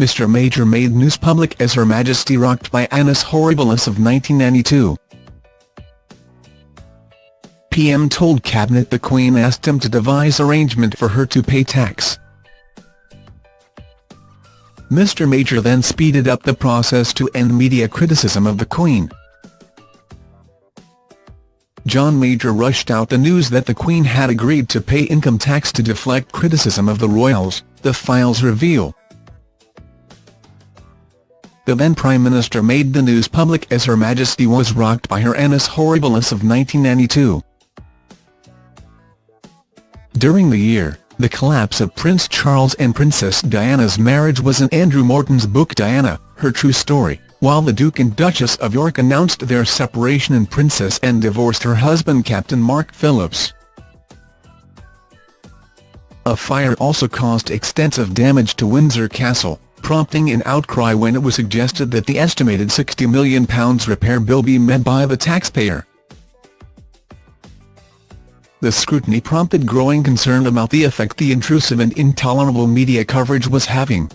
Mr Major made news public as Her Majesty rocked by Annus Horribilis of 1992. PM told Cabinet the Queen asked him to devise arrangement for her to pay tax. Mr Major then speeded up the process to end media criticism of the Queen. John Major rushed out the news that the Queen had agreed to pay income tax to deflect criticism of the royals, the files reveal. The then Prime Minister made the news public as Her Majesty was rocked by her annus horribilis of 1992. During the year, the collapse of Prince Charles and Princess Diana's marriage was in Andrew Morton's book Diana, Her True Story, while the Duke and Duchess of York announced their separation and Princess Anne divorced her husband Captain Mark Phillips. A fire also caused extensive damage to Windsor Castle, prompting an outcry when it was suggested that the estimated £60 million repair bill be met by the taxpayer. The scrutiny prompted growing concern about the effect the intrusive and intolerable media coverage was having.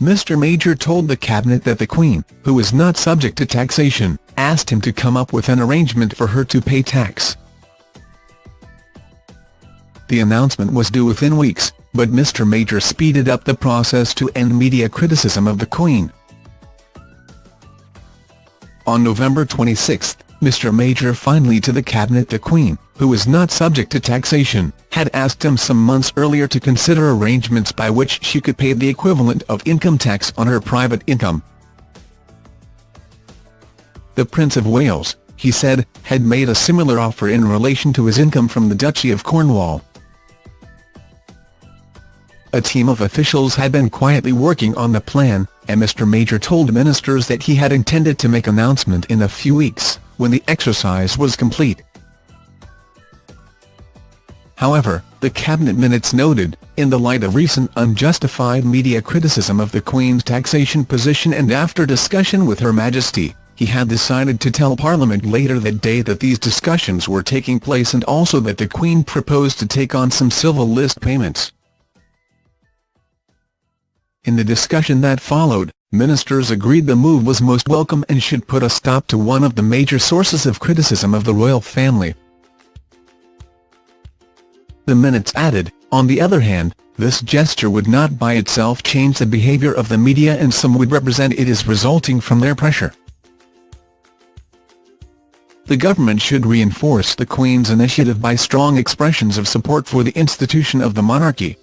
Mr Major told the Cabinet that the Queen, who is not subject to taxation, asked him to come up with an arrangement for her to pay tax. The announcement was due within weeks, but Mr Major speeded up the process to end media criticism of the Queen. On November 26, Mr Major finally to the Cabinet the Queen, who is not subject to taxation, had asked him some months earlier to consider arrangements by which she could pay the equivalent of income tax on her private income. The Prince of Wales, he said, had made a similar offer in relation to his income from the Duchy of Cornwall. A team of officials had been quietly working on the plan, and Mr Major told ministers that he had intended to make announcement in a few weeks when the exercise was complete. However, the Cabinet minutes noted, in the light of recent unjustified media criticism of the Queen's taxation position and after discussion with Her Majesty, he had decided to tell Parliament later that day that these discussions were taking place and also that the Queen proposed to take on some civil list payments. In the discussion that followed, Ministers agreed the move was most welcome and should put a stop to one of the major sources of criticism of the royal family. The minutes added, on the other hand, this gesture would not by itself change the behaviour of the media and some would represent it as resulting from their pressure. The government should reinforce the Queen's initiative by strong expressions of support for the institution of the monarchy,